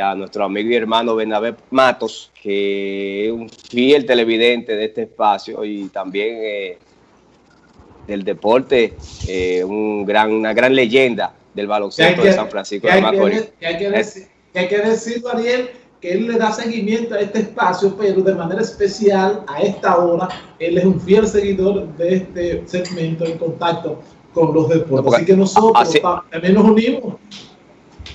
a nuestro amigo y hermano Bernabé Matos, que es un fiel televidente de este espacio y también eh, del deporte, eh, un gran, una gran leyenda del baloncesto de San Francisco de Macorís. hay que, decir, hay que decir, Ariel, que él le da seguimiento a este espacio, pero de manera especial a esta hora, él es un fiel seguidor de este segmento en contacto con los deportes. Así que nosotros también nos unimos.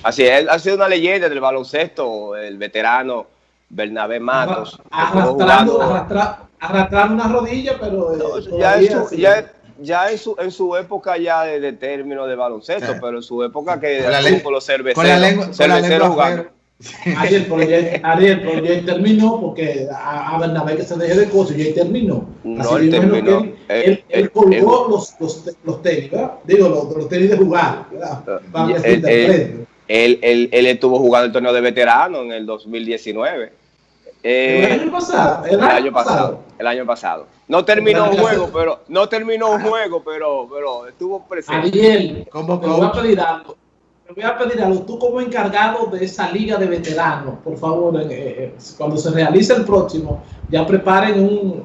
Así es, ha sido una leyenda del baloncesto, el veterano Bernabé Matos. Arrastrando, arrastrar, una rodilla, pero... Eh, ya, ya, en, su, en su época ya de, término de baloncesto, pero en su época que con, los cerveceros, cerveceros jugando. Ariel, pero ya, Ariel, ya terminó porque a, a Bernabé que se deje de cosas, ya terminó. No, él terminó. Él, él, colgó los, los, los, tenis, ¿verdad? Digo, los, los tenis de jugar, ¿verdad? Vamos a decir de él, él, él, estuvo jugando el torneo de veterano en el 2019. Eh, el año pasado. El, año pasado. El año pasado. No terminó un juego, pero no terminó un juego, pero, pero estuvo presente. Ariel, como voy a pedir algo voy a pedir algo, tú como encargado de esa liga de veteranos, por favor, eh, eh, cuando se realice el próximo, ya preparen un,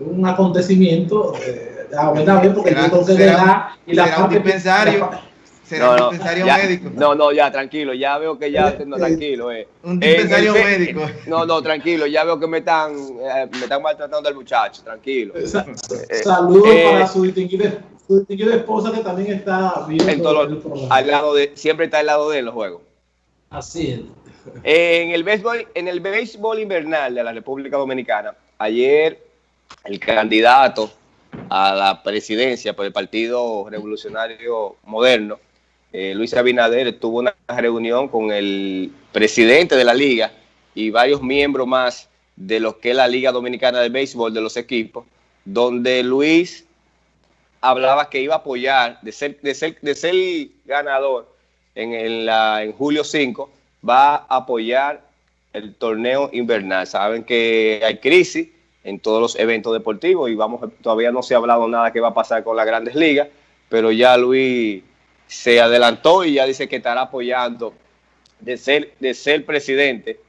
un acontecimiento, eh, a ver, porque será, yo creo que será, y la será un dispensario. Será un dispensario médico. No, no, ya, tranquilo, ya veo que ya, no, tranquilo. Eh. Un dispensario médico. No, no, tranquilo, ya veo que me están, me están maltratando al muchacho, tranquilo. Saludos para su distinguido su distinguida esposa que también está viendo al lado de, siempre está al lado de él los juegos. Así es. En el béisbol, en el béisbol invernal de la República Dominicana, ayer el candidato a la presidencia por el Partido Revolucionario Moderno, eh, Luis Abinader, tuvo una reunión con el presidente de la liga y varios miembros más de lo que es la Liga Dominicana de Béisbol de los equipos, donde Luis hablaba que iba a apoyar, de ser, de ser, de ser ganador en, la, en julio 5, va a apoyar el torneo invernal. Saben que hay crisis en todos los eventos deportivos y vamos todavía no se ha hablado nada que va a pasar con las grandes ligas, pero ya Luis se adelantó y ya dice que estará apoyando, de ser, de ser presidente,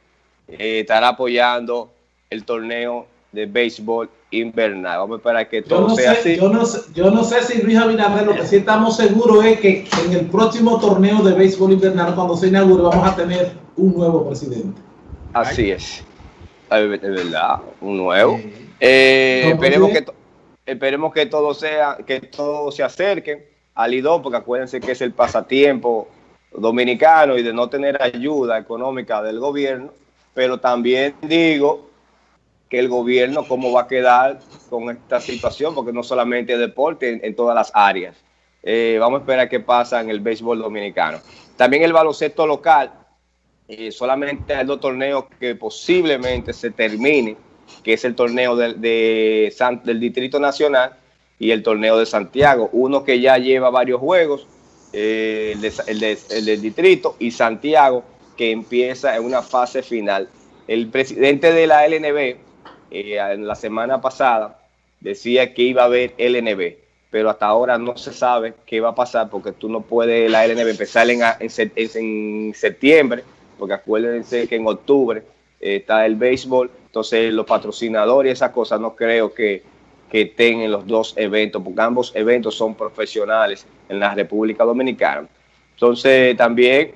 eh, estará apoyando el torneo de béisbol invernal. Vamos a esperar que todo sea así. Yo no, sé, yo no sé si Luis Abinader, lo que sí estamos seguros es que en el próximo torneo de béisbol invernal, cuando se inaugure, vamos a tener un nuevo presidente. Así es. Es verdad, un nuevo. Eh, esperemos, que esperemos que todo sea, que todo se acerque al IDO, porque acuérdense que es el pasatiempo dominicano y de no tener ayuda económica del gobierno, pero también digo que el gobierno cómo va a quedar con esta situación, porque no solamente deporte, en, todas las áreas. Eh, vamos a esperar qué pasa en el béisbol dominicano. También el baloncesto local, eh, solamente hay dos torneos que posiblemente se termine, que es el torneo del, de del Distrito Nacional y el torneo de Santiago. Uno que ya lleva varios juegos, eh, el, el del Distrito, y Santiago, que empieza en una fase final. El presidente de la LNB, eh, en la semana pasada decía que iba a haber LNB, pero hasta ahora no se sabe qué va a pasar porque tú no puedes la LNB empezar en, en, septiembre, porque acuérdense que en octubre eh, está el béisbol, entonces los patrocinadores y esas cosas no creo que, que estén en los dos eventos, porque ambos eventos son profesionales en la República Dominicana. Entonces también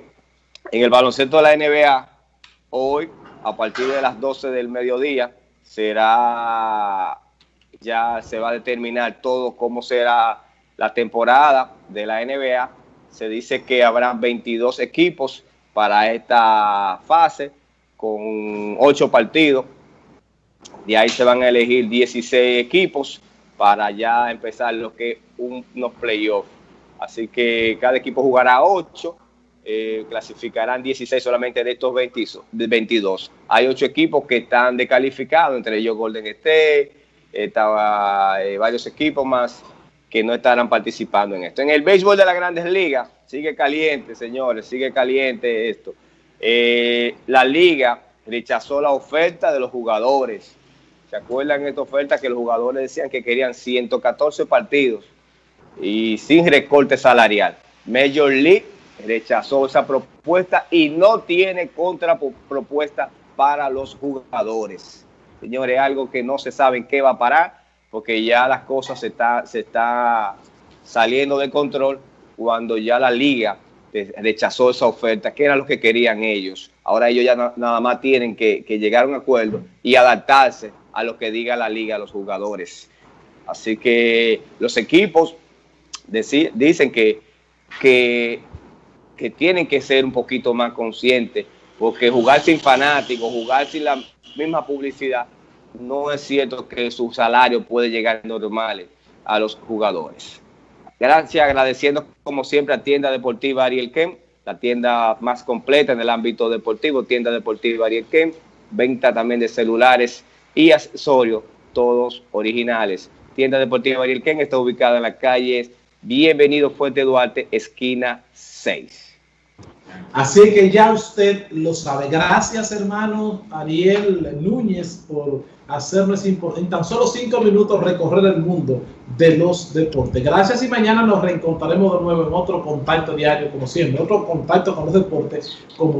en el baloncesto de la NBA, hoy a partir de las 12 del mediodía, será, ya se va a determinar todo cómo será la temporada de la NBA. Se dice que habrá 22 equipos para esta fase con 8 partidos. De ahí se van a elegir 16 equipos para ya empezar lo que es unos playoffs. Así que cada equipo jugará 8 eh, clasificarán 16 solamente de estos 22. Hay ocho equipos que están descalificados, entre ellos Golden State, estaba eh, varios equipos más que no estarán participando en esto. En el béisbol de las grandes ligas, sigue caliente, señores, sigue caliente esto. Eh, la liga rechazó la oferta de los jugadores. ¿Se acuerdan esta oferta que los jugadores decían que querían 114 partidos y sin recorte salarial? Major League rechazó esa propuesta y no tiene contrapropuesta para los jugadores. Señores, algo que no se sabe en qué va a parar, porque ya las cosas se está, se está saliendo de control cuando ya la liga rechazó esa oferta, que era lo que querían ellos. Ahora ellos ya nada más tienen que, llegar a un acuerdo y adaptarse a lo que diga la liga, a los jugadores. Así que los equipos dicen que, que, que tienen que ser un poquito más conscientes, porque jugar sin fanáticos, jugar sin la misma publicidad, no es cierto que su salario puede llegar normales a los jugadores. Gracias, agradeciendo como siempre a Tienda Deportiva Ariel Kem, la tienda más completa en el ámbito deportivo, Tienda Deportiva Ariel Kem, venta también de celulares y accesorios, todos originales. Tienda Deportiva Ariel Kem está ubicada en la calle Bienvenido Fuente Duarte, esquina 6. Así que ya usted lo sabe. Gracias, hermano Ariel Núñez, por hacernos en tan solo cinco minutos recorrer el mundo de los deportes. Gracias y mañana nos reencontraremos de nuevo en otro contacto diario, como siempre, otro contacto con los deportes, como